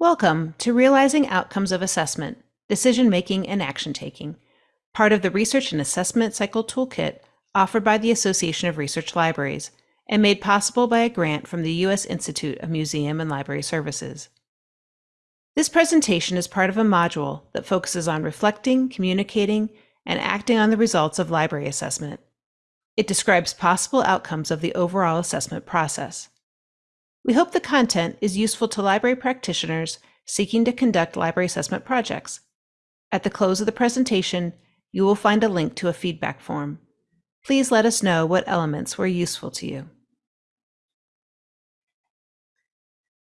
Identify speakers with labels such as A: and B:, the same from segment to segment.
A: Welcome to Realizing Outcomes of Assessment, Decision Making and Action Taking, part of the Research and Assessment Cycle Toolkit offered by the Association of Research Libraries and made possible by a grant from the U.S. Institute of Museum and Library Services. This presentation is part of a module that focuses on reflecting, communicating, and acting on the results of library assessment. It describes possible outcomes of the overall assessment process. We hope the content is useful to library practitioners seeking to conduct library assessment projects. At the close of the presentation, you will find a link to a feedback form. Please let us know what elements were useful to you.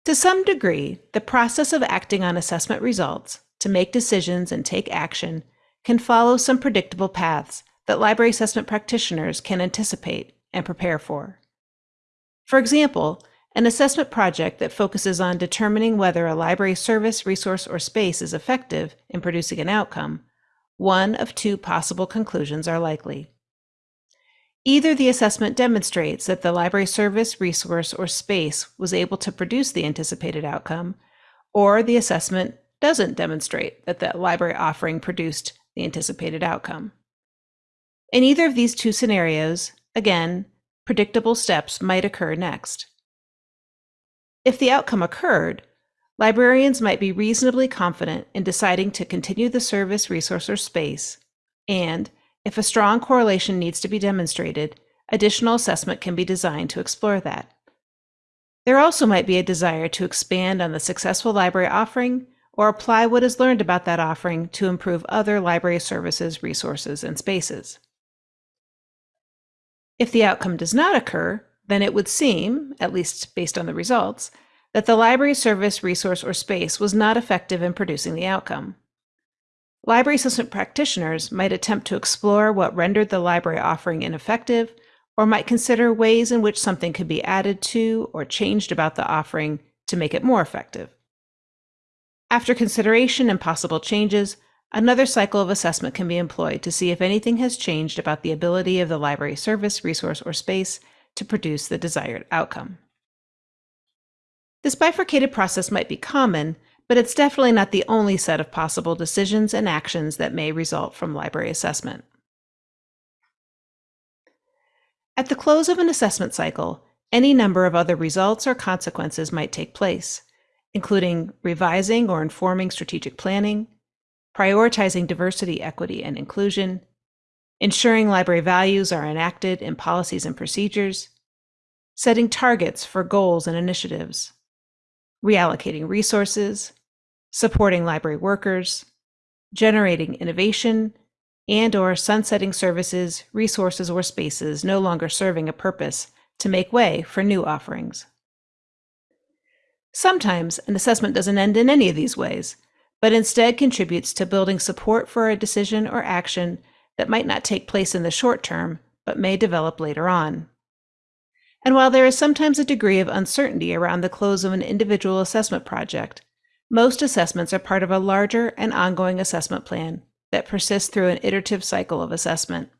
A: To some degree, the process of acting on assessment results to make decisions and take action can follow some predictable paths that library assessment practitioners can anticipate and prepare for. For example, an assessment project that focuses on determining whether a library service, resource, or space is effective in producing an outcome, one of two possible conclusions are likely. Either the assessment demonstrates that the library service, resource, or space was able to produce the anticipated outcome, or the assessment doesn't demonstrate that the library offering produced the anticipated outcome. In either of these two scenarios, again, predictable steps might occur next. If the outcome occurred, librarians might be reasonably confident in deciding to continue the service, resource, or space, and if a strong correlation needs to be demonstrated, additional assessment can be designed to explore that. There also might be a desire to expand on the successful library offering or apply what is learned about that offering to improve other library services, resources, and spaces. If the outcome does not occur, then it would seem, at least based on the results, that the library service, resource, or space was not effective in producing the outcome. Library assistant practitioners might attempt to explore what rendered the library offering ineffective, or might consider ways in which something could be added to or changed about the offering to make it more effective. After consideration and possible changes, another cycle of assessment can be employed to see if anything has changed about the ability of the library service, resource, or space to produce the desired outcome. This bifurcated process might be common, but it's definitely not the only set of possible decisions and actions that may result from library assessment. At the close of an assessment cycle, any number of other results or consequences might take place, including revising or informing strategic planning, prioritizing diversity, equity, and inclusion, ensuring library values are enacted in policies and procedures, setting targets for goals and initiatives, reallocating resources, supporting library workers, generating innovation, and or sunsetting services, resources, or spaces no longer serving a purpose to make way for new offerings. Sometimes an assessment doesn't end in any of these ways, but instead contributes to building support for a decision or action that might not take place in the short term, but may develop later on. And while there is sometimes a degree of uncertainty around the close of an individual assessment project, most assessments are part of a larger and ongoing assessment plan that persists through an iterative cycle of assessment.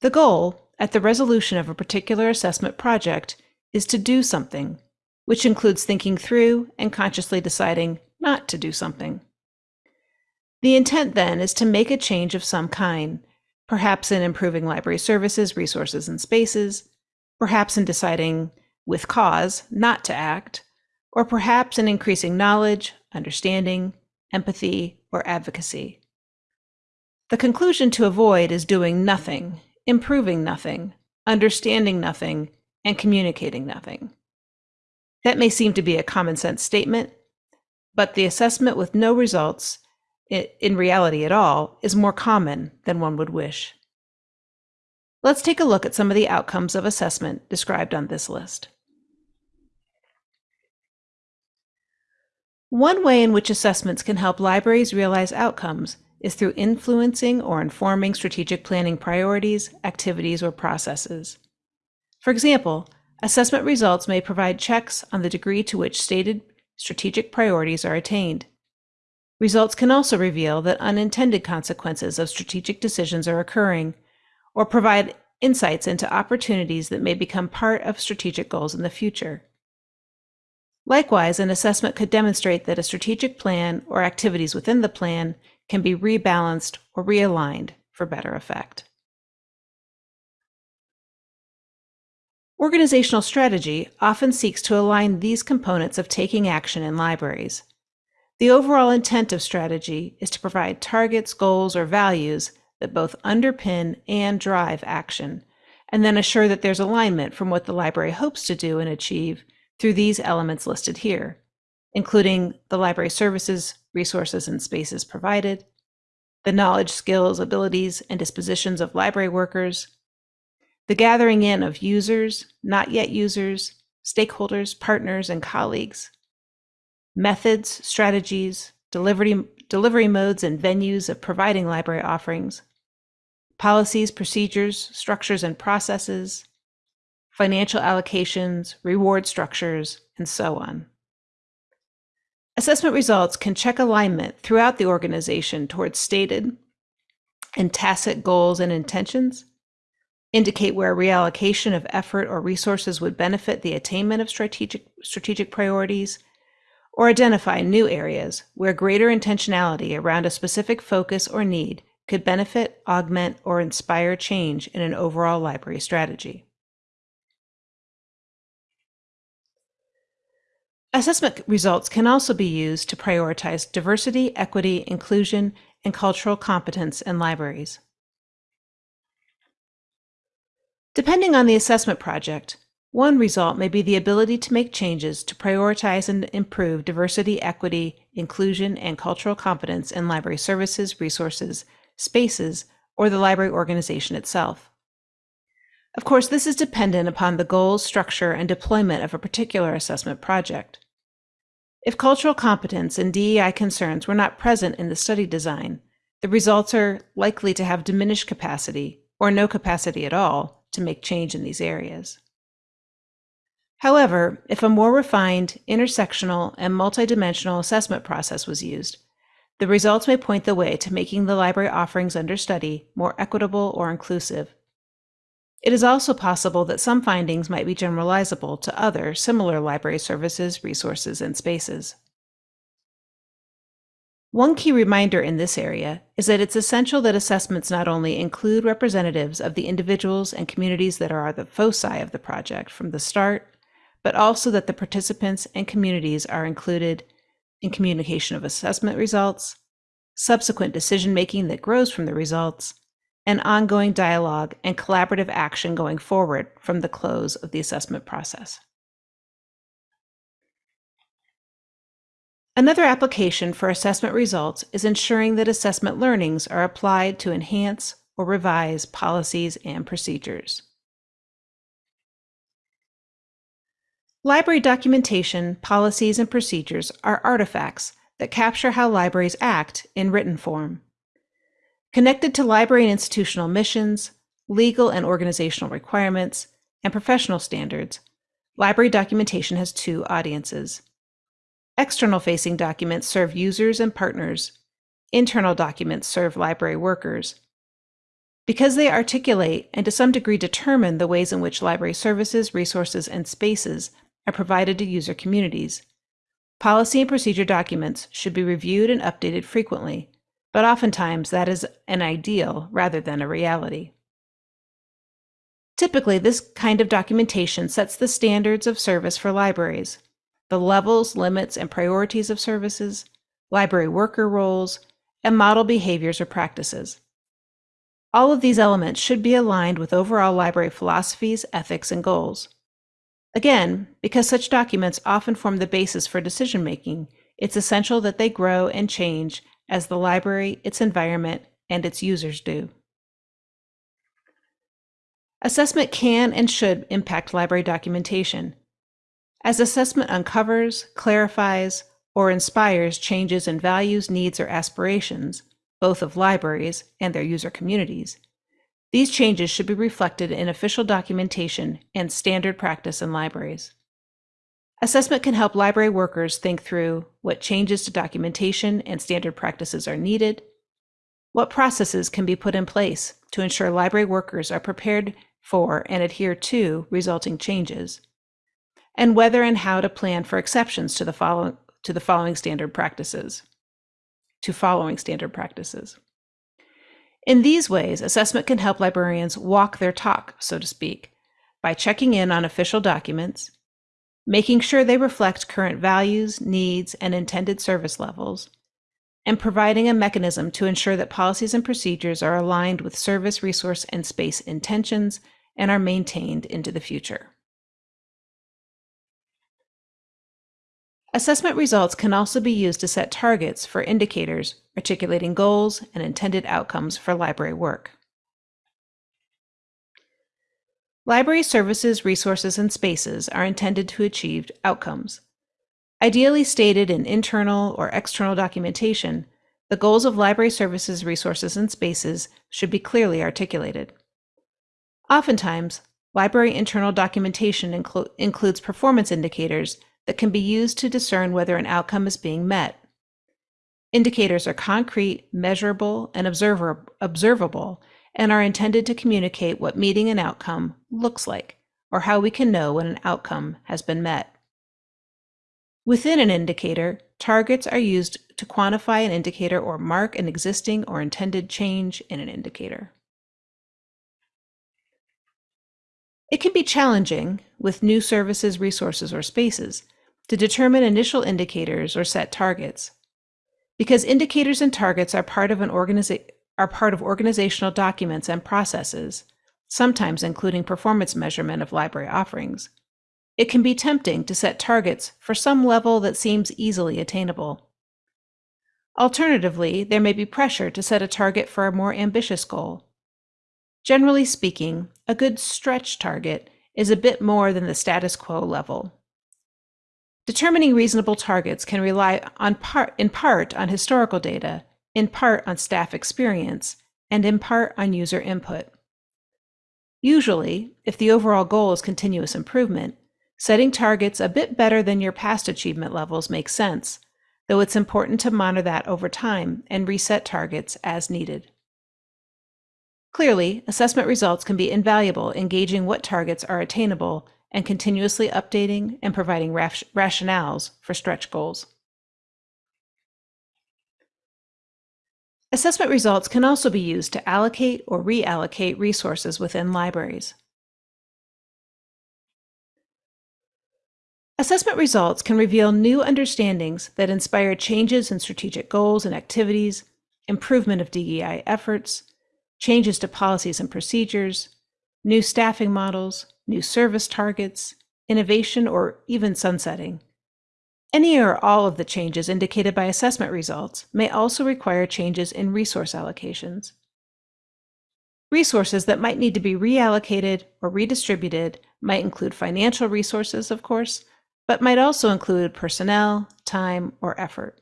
A: The goal, at the resolution of a particular assessment project, is to do something, which includes thinking through and consciously deciding not to do something. The intent then is to make a change of some kind, perhaps in improving library services, resources, and spaces, perhaps in deciding with cause not to act, or perhaps in increasing knowledge, understanding, empathy, or advocacy. The conclusion to avoid is doing nothing, improving nothing, understanding nothing, and communicating nothing. That may seem to be a common sense statement, but the assessment with no results in reality at all, is more common than one would wish. Let's take a look at some of the outcomes of assessment described on this list. One way in which assessments can help libraries realize outcomes is through influencing or informing strategic planning priorities, activities, or processes. For example, assessment results may provide checks on the degree to which stated strategic priorities are attained. Results can also reveal that unintended consequences of strategic decisions are occurring, or provide insights into opportunities that may become part of strategic goals in the future. Likewise, an assessment could demonstrate that a strategic plan or activities within the plan can be rebalanced or realigned for better effect. Organizational strategy often seeks to align these components of taking action in libraries. The overall intent of strategy is to provide targets, goals, or values that both underpin and drive action, and then assure that there's alignment from what the library hopes to do and achieve through these elements listed here, including the library services, resources, and spaces provided, the knowledge, skills, abilities, and dispositions of library workers, the gathering in of users, not yet users, stakeholders, partners, and colleagues, methods, strategies, delivery, delivery modes, and venues of providing library offerings, policies, procedures, structures, and processes, financial allocations, reward structures, and so on. Assessment results can check alignment throughout the organization towards stated and tacit goals and intentions, indicate where reallocation of effort or resources would benefit the attainment of strategic, strategic priorities, or identify new areas where greater intentionality around a specific focus or need could benefit, augment, or inspire change in an overall library strategy. Assessment results can also be used to prioritize diversity, equity, inclusion, and cultural competence in libraries. Depending on the assessment project, one result may be the ability to make changes to prioritize and improve diversity, equity, inclusion, and cultural competence in library services, resources, spaces, or the library organization itself. Of course, this is dependent upon the goals, structure, and deployment of a particular assessment project. If cultural competence and DEI concerns were not present in the study design, the results are likely to have diminished capacity, or no capacity at all, to make change in these areas. However, if a more refined, intersectional, and multidimensional assessment process was used, the results may point the way to making the library offerings under study more equitable or inclusive it is also possible that some findings might be generalizable to other similar library services, resources, and spaces. One key reminder in this area is that it's essential that assessments not only include representatives of the individuals and communities that are the foci of the project from the start, but also that the participants and communities are included in communication of assessment results, subsequent decision making that grows from the results, and ongoing dialogue and collaborative action going forward from the close of the assessment process. Another application for assessment results is ensuring that assessment learnings are applied to enhance or revise policies and procedures. Library documentation, policies, and procedures are artifacts that capture how libraries act in written form. Connected to library and institutional missions, legal and organizational requirements, and professional standards, library documentation has two audiences. External facing documents serve users and partners. Internal documents serve library workers. Because they articulate and to some degree determine the ways in which library services, resources, and spaces are provided to user communities, policy and procedure documents should be reviewed and updated frequently but oftentimes that is an ideal rather than a reality. Typically, this kind of documentation sets the standards of service for libraries, the levels, limits, and priorities of services, library worker roles, and model behaviors or practices. All of these elements should be aligned with overall library philosophies, ethics, and goals. Again, because such documents often form the basis for decision making, it's essential that they grow and change as the library, its environment, and its users do. Assessment can and should impact library documentation. As assessment uncovers, clarifies, or inspires changes in values, needs, or aspirations, both of libraries and their user communities, these changes should be reflected in official documentation and standard practice in libraries. Assessment can help library workers think through what changes to documentation and standard practices are needed, what processes can be put in place to ensure library workers are prepared for and adhere to resulting changes, and whether and how to plan for exceptions to the following to the following standard practices. To following standard practices. In these ways, assessment can help librarians walk their talk, so to speak, by checking in on official documents, making sure they reflect current values, needs, and intended service levels, and providing a mechanism to ensure that policies and procedures are aligned with service, resource, and space intentions and are maintained into the future. Assessment results can also be used to set targets for indicators articulating goals and intended outcomes for library work. Library services, resources, and spaces are intended to achieve outcomes. Ideally stated in internal or external documentation, the goals of library services, resources, and spaces should be clearly articulated. Oftentimes, library internal documentation inclu includes performance indicators that can be used to discern whether an outcome is being met. Indicators are concrete, measurable, and observer observable and are intended to communicate what meeting an outcome looks like or how we can know when an outcome has been met. Within an indicator, targets are used to quantify an indicator or mark an existing or intended change in an indicator. It can be challenging with new services, resources, or spaces to determine initial indicators or set targets. Because indicators and targets are part of an organiza- are part of organizational documents and processes, sometimes including performance measurement of library offerings. It can be tempting to set targets for some level that seems easily attainable. Alternatively, there may be pressure to set a target for a more ambitious goal. Generally speaking, a good stretch target is a bit more than the status quo level. Determining reasonable targets can rely on part, in part on historical data, in part on staff experience, and in part on user input. Usually, if the overall goal is continuous improvement, setting targets a bit better than your past achievement levels makes sense, though it's important to monitor that over time and reset targets as needed. Clearly, assessment results can be invaluable in gauging what targets are attainable and continuously updating and providing rationales for stretch goals. Assessment results can also be used to allocate or reallocate resources within libraries. Assessment results can reveal new understandings that inspire changes in strategic goals and activities, improvement of DEI efforts, changes to policies and procedures, new staffing models, new service targets, innovation, or even sunsetting. Any or all of the changes indicated by assessment results may also require changes in resource allocations. Resources that might need to be reallocated or redistributed might include financial resources, of course, but might also include personnel, time, or effort.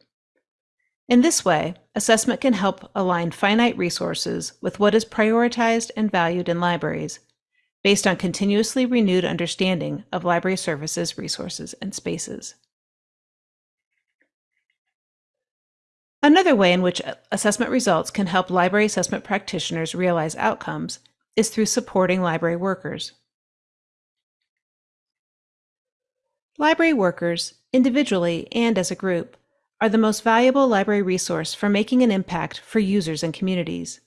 A: In this way, assessment can help align finite resources with what is prioritized and valued in libraries based on continuously renewed understanding of library services, resources, and spaces. Another way in which assessment results can help library assessment practitioners realize outcomes is through supporting library workers. Library workers, individually and as a group, are the most valuable library resource for making an impact for users and communities.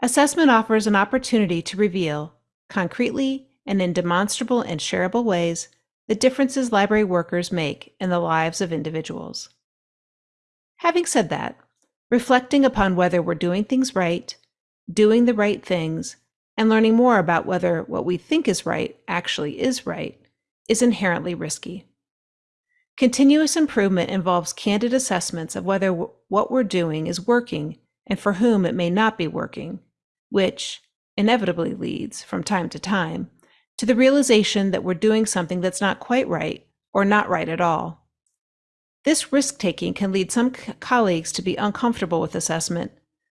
A: Assessment offers an opportunity to reveal concretely and in demonstrable and shareable ways, the differences library workers make in the lives of individuals. Having said that, reflecting upon whether we're doing things right, doing the right things, and learning more about whether what we think is right actually is right is inherently risky. Continuous improvement involves candid assessments of whether what we're doing is working and for whom it may not be working, which, inevitably leads, from time to time, to the realization that we're doing something that's not quite right or not right at all. This risk taking can lead some colleagues to be uncomfortable with assessment,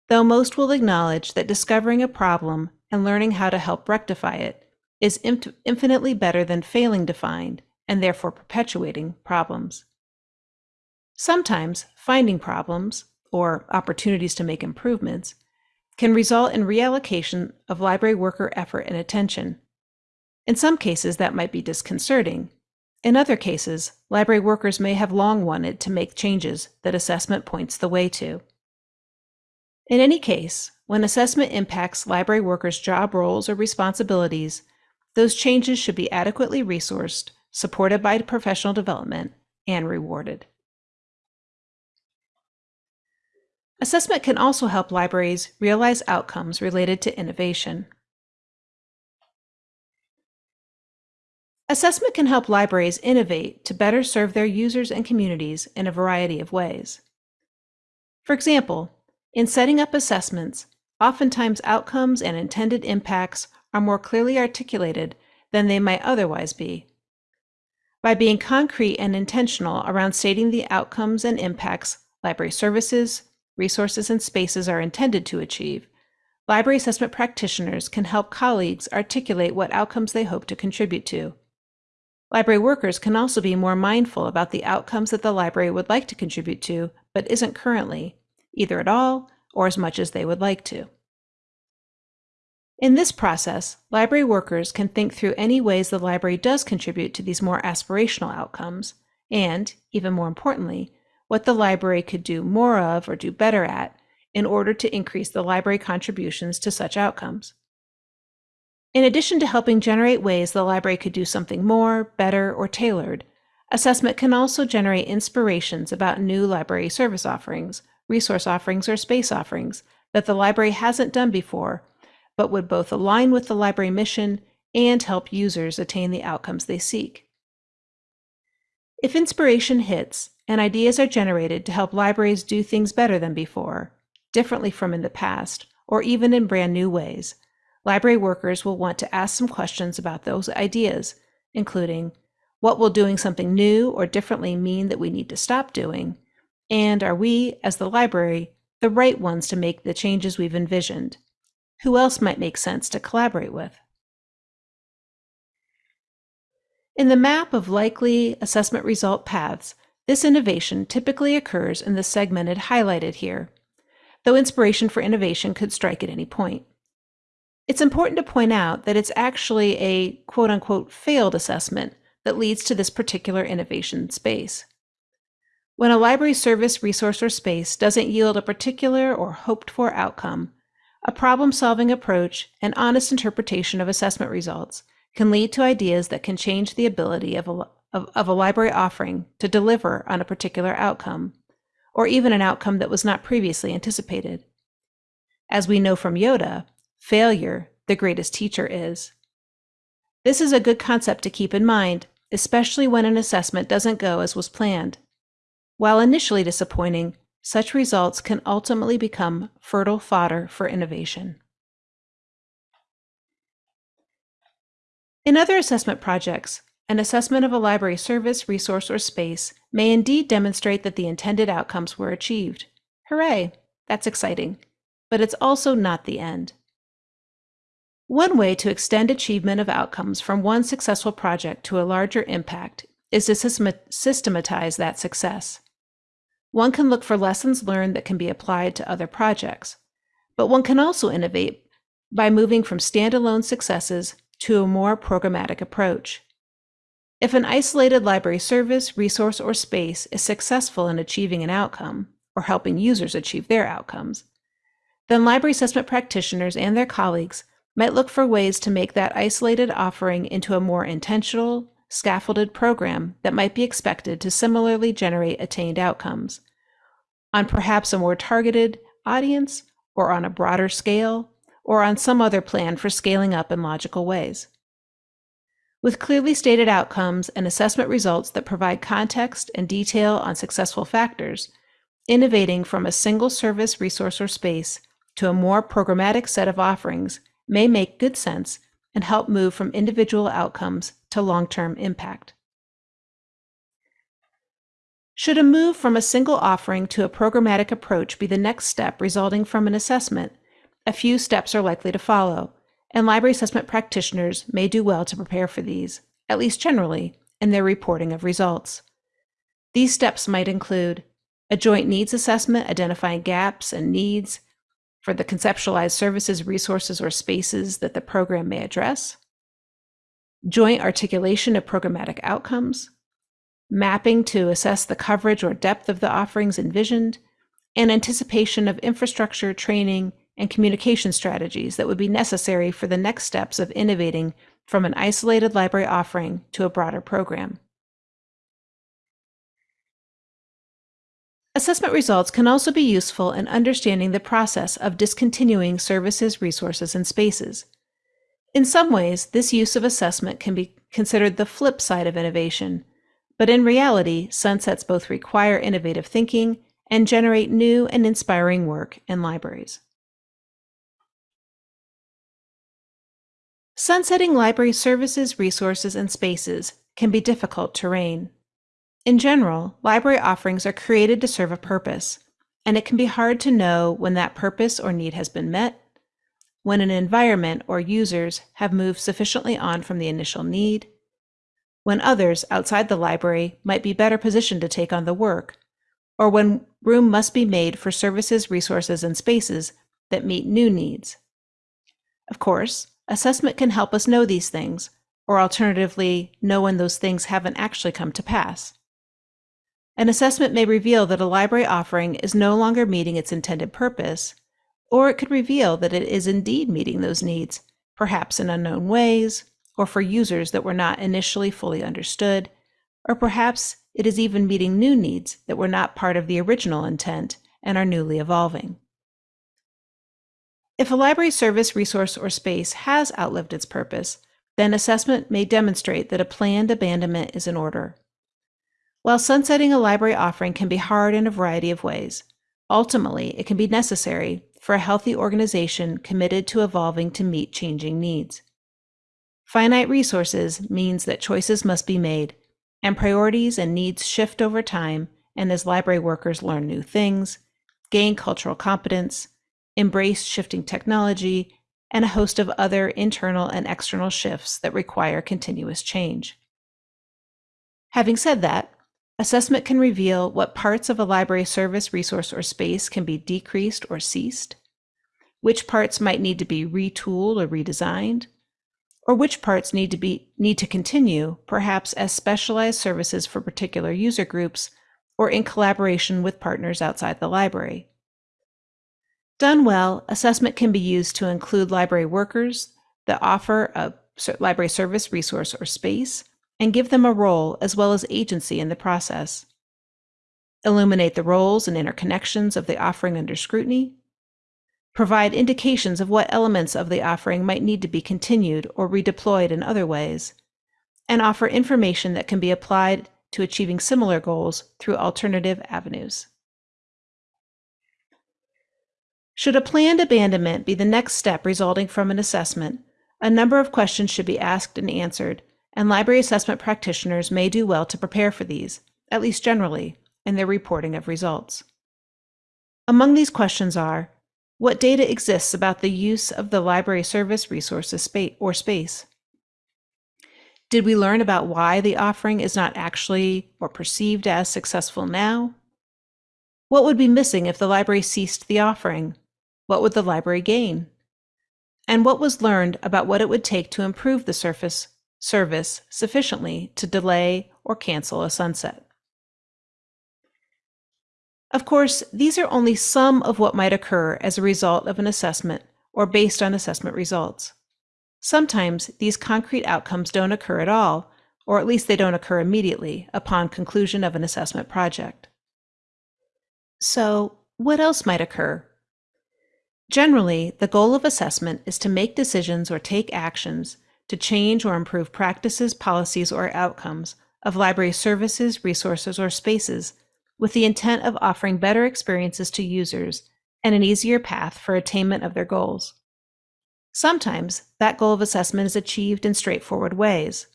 A: though most will acknowledge that discovering a problem and learning how to help rectify it is infinitely better than failing to find and therefore perpetuating problems. Sometimes finding problems, or opportunities to make improvements, can result in reallocation of library worker effort and attention. In some cases, that might be disconcerting, In other cases, library workers may have long wanted to make changes that assessment points the way to. In any case, when assessment impacts library workers' job roles or responsibilities, those changes should be adequately resourced, supported by professional development, and rewarded. Assessment can also help libraries realize outcomes related to innovation. Assessment can help libraries innovate to better serve their users and communities in a variety of ways. For example, in setting up assessments, oftentimes outcomes and intended impacts are more clearly articulated than they might otherwise be. By being concrete and intentional around stating the outcomes and impacts library services, resources, and spaces are intended to achieve, library assessment practitioners can help colleagues articulate what outcomes they hope to contribute to. Library workers can also be more mindful about the outcomes that the library would like to contribute to, but isn't currently, either at all or as much as they would like to. In this process, library workers can think through any ways the library does contribute to these more aspirational outcomes, and, even more importantly, what the library could do more of or do better at in order to increase the library contributions to such outcomes. In addition to helping generate ways the library could do something more, better, or tailored, assessment can also generate inspirations about new library service offerings, resource offerings, or space offerings that the library hasn't done before, but would both align with the library mission and help users attain the outcomes they seek. If inspiration hits and ideas are generated to help libraries do things better than before, differently from in the past, or even in brand new ways, library workers will want to ask some questions about those ideas, including what will doing something new or differently mean that we need to stop doing? And are we, as the library, the right ones to make the changes we've envisioned? Who else might make sense to collaborate with? In the map of likely assessment result paths, this innovation typically occurs in the segmented highlighted here, though inspiration for innovation could strike at any point. It's important to point out that it's actually a quote unquote failed assessment that leads to this particular innovation space. When a library service, resource, or space doesn't yield a particular or hoped for outcome, a problem solving approach and honest interpretation of assessment results can lead to ideas that can change the ability of a, of, of a library offering to deliver on a particular outcome, or even an outcome that was not previously anticipated. As we know from Yoda, Failure, the greatest teacher, is. This is a good concept to keep in mind, especially when an assessment doesn't go as was planned. While initially disappointing, such results can ultimately become fertile fodder for innovation. In other assessment projects, an assessment of a library service, resource, or space may indeed demonstrate that the intended outcomes were achieved. Hooray! That's exciting. But it's also not the end. One way to extend achievement of outcomes from one successful project to a larger impact is to systematize that success. One can look for lessons learned that can be applied to other projects, but one can also innovate by moving from standalone successes to a more programmatic approach. If an isolated library service, resource, or space is successful in achieving an outcome, or helping users achieve their outcomes, then library assessment practitioners and their colleagues might look for ways to make that isolated offering into a more intentional, scaffolded program that might be expected to similarly generate attained outcomes on perhaps a more targeted audience or on a broader scale or on some other plan for scaling up in logical ways. With clearly stated outcomes and assessment results that provide context and detail on successful factors, innovating from a single service, resource, or space to a more programmatic set of offerings may make good sense and help move from individual outcomes to long-term impact. Should a move from a single offering to a programmatic approach be the next step resulting from an assessment, a few steps are likely to follow, and library assessment practitioners may do well to prepare for these, at least generally, in their reporting of results. These steps might include a joint needs assessment identifying gaps and needs for the conceptualized services, resources, or spaces that the program may address, joint articulation of programmatic outcomes, mapping to assess the coverage or depth of the offerings envisioned, and anticipation of infrastructure, training, and communication strategies that would be necessary for the next steps of innovating from an isolated library offering to a broader program. Assessment results can also be useful in understanding the process of discontinuing services, resources, and spaces. In some ways, this use of assessment can be considered the flip side of innovation, but in reality, sunsets both require innovative thinking and generate new and inspiring work in libraries. Sunsetting library services, resources, and spaces can be difficult terrain. In general, library offerings are created to serve a purpose, and it can be hard to know when that purpose or need has been met, when an environment or users have moved sufficiently on from the initial need, when others outside the library might be better positioned to take on the work, or when room must be made for services, resources, and spaces that meet new needs. Of course, assessment can help us know these things, or alternatively, know when those things haven't actually come to pass. An assessment may reveal that a library offering is no longer meeting its intended purpose, or it could reveal that it is indeed meeting those needs, perhaps in unknown ways, or for users that were not initially fully understood, or perhaps it is even meeting new needs that were not part of the original intent and are newly evolving. If a library service, resource, or space has outlived its purpose, then assessment may demonstrate that a planned abandonment is in order. While sunsetting a library offering can be hard in a variety of ways, ultimately it can be necessary for a healthy organization committed to evolving to meet changing needs. Finite resources means that choices must be made, and priorities and needs shift over time and as library workers learn new things, gain cultural competence, embrace shifting technology, and a host of other internal and external shifts that require continuous change. Having said that, Assessment can reveal what parts of a library service, resource, or space can be decreased or ceased, which parts might need to be retooled or redesigned, or which parts need to be need to continue, perhaps as specialized services for particular user groups or in collaboration with partners outside the library. Done well, assessment can be used to include library workers that offer a library service, resource, or space and give them a role as well as agency in the process. Illuminate the roles and interconnections of the offering under scrutiny. Provide indications of what elements of the offering might need to be continued or redeployed in other ways. And offer information that can be applied to achieving similar goals through alternative avenues. Should a planned abandonment be the next step resulting from an assessment, a number of questions should be asked and answered and library assessment practitioners may do well to prepare for these, at least generally, in their reporting of results. Among these questions are, what data exists about the use of the library service resources or space? Did we learn about why the offering is not actually or perceived as successful now? What would be missing if the library ceased the offering? What would the library gain? And what was learned about what it would take to improve the surface service sufficiently to delay or cancel a sunset. Of course, these are only some of what might occur as a result of an assessment or based on assessment results. Sometimes these concrete outcomes don't occur at all, or at least they don't occur immediately upon conclusion of an assessment project. So, what else might occur? Generally, the goal of assessment is to make decisions or take actions to change or improve practices, policies, or outcomes of library services, resources, or spaces with the intent of offering better experiences to users and an easier path for attainment of their goals. Sometimes that goal of assessment is achieved in straightforward ways.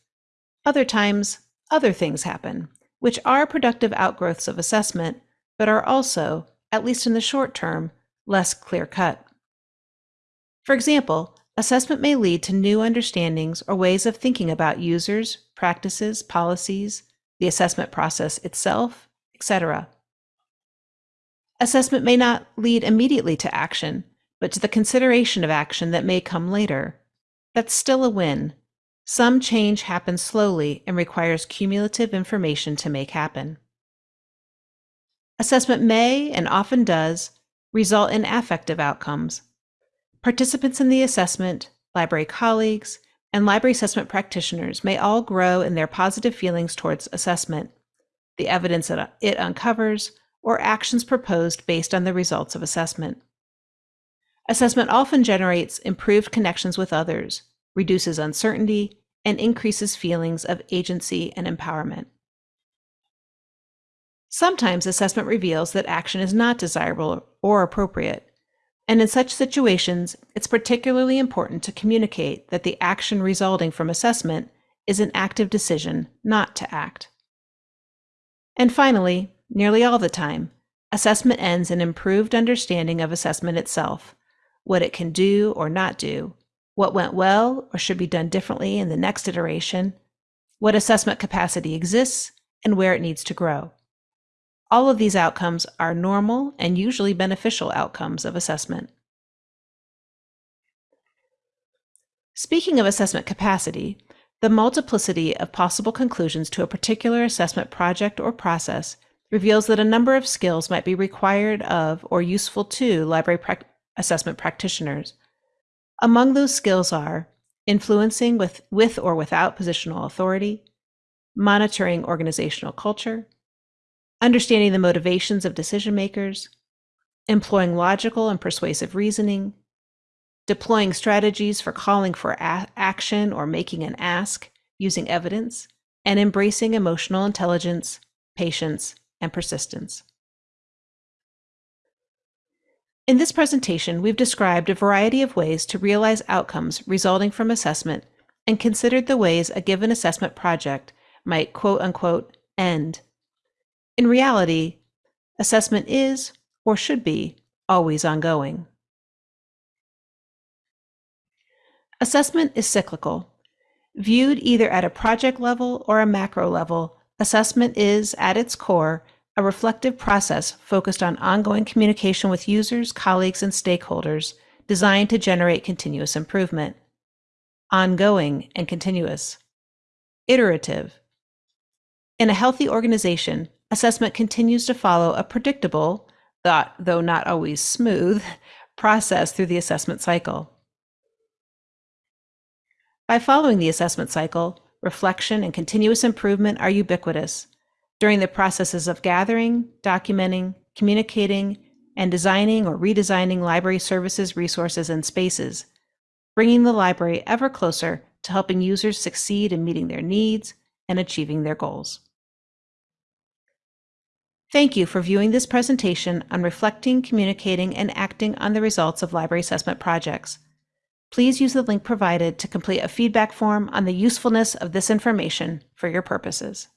A: Other times, other things happen, which are productive outgrowths of assessment, but are also, at least in the short term, less clear cut. For example, Assessment may lead to new understandings or ways of thinking about users, practices, policies, the assessment process itself, etc. Assessment may not lead immediately to action, but to the consideration of action that may come later. That's still a win. Some change happens slowly and requires cumulative information to make happen. Assessment may, and often does, result in affective outcomes. Participants in the assessment, library colleagues, and library assessment practitioners may all grow in their positive feelings towards assessment, the evidence that uh, it uncovers, or actions proposed based on the results of assessment. Assessment often generates improved connections with others, reduces uncertainty, and increases feelings of agency and empowerment. Sometimes assessment reveals that action is not desirable or appropriate, and in such situations, it's particularly important to communicate that the action resulting from assessment is an active decision not to act. And finally, nearly all the time, assessment ends in improved understanding of assessment itself, what it can do or not do, what went well or should be done differently in the next iteration, what assessment capacity exists, and where it needs to grow. All of these outcomes are normal and usually beneficial outcomes of assessment. Speaking of assessment capacity, the multiplicity of possible conclusions to a particular assessment project or process reveals that a number of skills might be required of or useful to library pra assessment practitioners. Among those skills are influencing with, with or without positional authority, monitoring organizational culture, understanding the motivations of decision makers, employing logical and persuasive reasoning, deploying strategies for calling for action or making an ask using evidence, and embracing emotional intelligence, patience, and persistence. In this presentation, we've described a variety of ways to realize outcomes resulting from assessment and considered the ways a given assessment project might quote unquote end in reality, assessment is, or should be, always ongoing. Assessment is cyclical. Viewed either at a project level or a macro level, assessment is, at its core, a reflective process focused on ongoing communication with users, colleagues, and stakeholders designed to generate continuous improvement. Ongoing and continuous. Iterative. In a healthy organization, assessment continues to follow a predictable, though not always smooth, process through the assessment cycle. By following the assessment cycle, reflection and continuous improvement are ubiquitous during the processes of gathering, documenting, communicating, and designing or redesigning library services, resources, and spaces, bringing the library ever closer to helping users succeed in meeting their needs and achieving their goals. Thank you for viewing this presentation on reflecting, communicating, and acting on the results of library assessment projects. Please use the link provided to complete a feedback form on the usefulness of this information for your purposes.